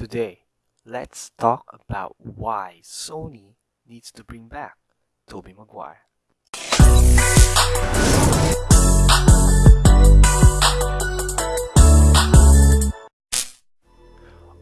Today, let's talk about why Sony needs to bring back Tobey Maguire.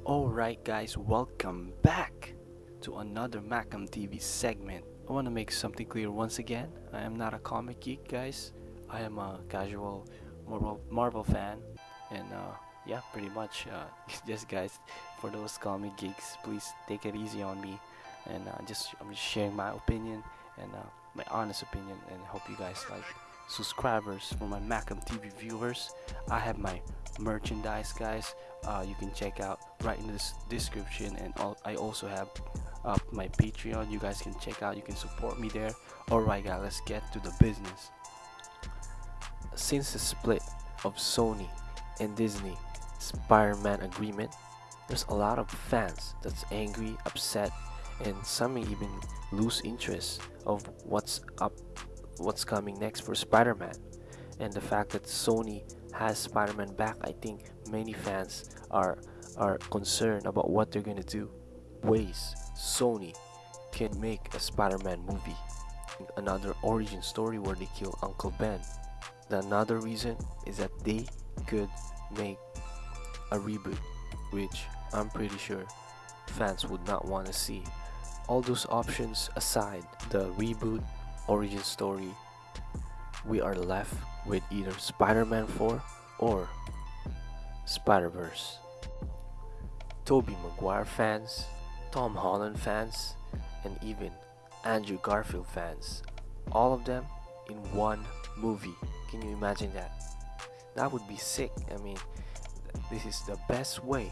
Alright guys, welcome back to another Macam TV segment. I want to make something clear once again. I am not a comic geek guys. I am a casual Marvel, Marvel fan and uh, yeah pretty much uh, just guys for those comic geeks please take it easy on me and uh, just I'm just sharing my opinion and uh, my honest opinion and hope you guys like subscribers for my Macam TV viewers. I have my merchandise guys. Uh, you can check out right in this description and I also have uh, my patreon. You guys can check out. You can support me there. Alright guys let's get to the business. Since the split of Sony and Disney Spider-Man agreement, there's a lot of fans that's angry, upset, and some may even lose interest of what's up, what's coming next for Spider-Man. And the fact that Sony has Spider-Man back, I think many fans are are concerned about what they're gonna do. Ways Sony can make a Spider-Man movie, another origin story where they kill Uncle Ben. The another reason is that they could make a reboot, which I'm pretty sure fans would not want to see. All those options aside, the reboot, origin story, we are left with either Spider-Man 4 or Spider-Verse. Tobey Maguire fans, Tom Holland fans, and even Andrew Garfield fans, all of them in one movie. Can you imagine that? That would be sick. I mean, this is the best way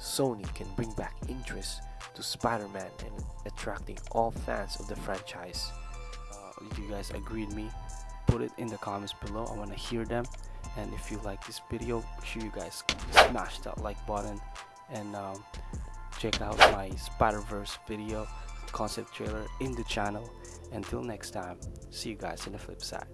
Sony can bring back interest to Spider-Man and attracting all fans of the franchise. Uh, if you guys agree with me, put it in the comments below. I want to hear them. And if you like this video, make sure you guys smash that like button and um, check out my Spider-Verse video concept trailer in the channel. Until next time, see you guys in the flip side.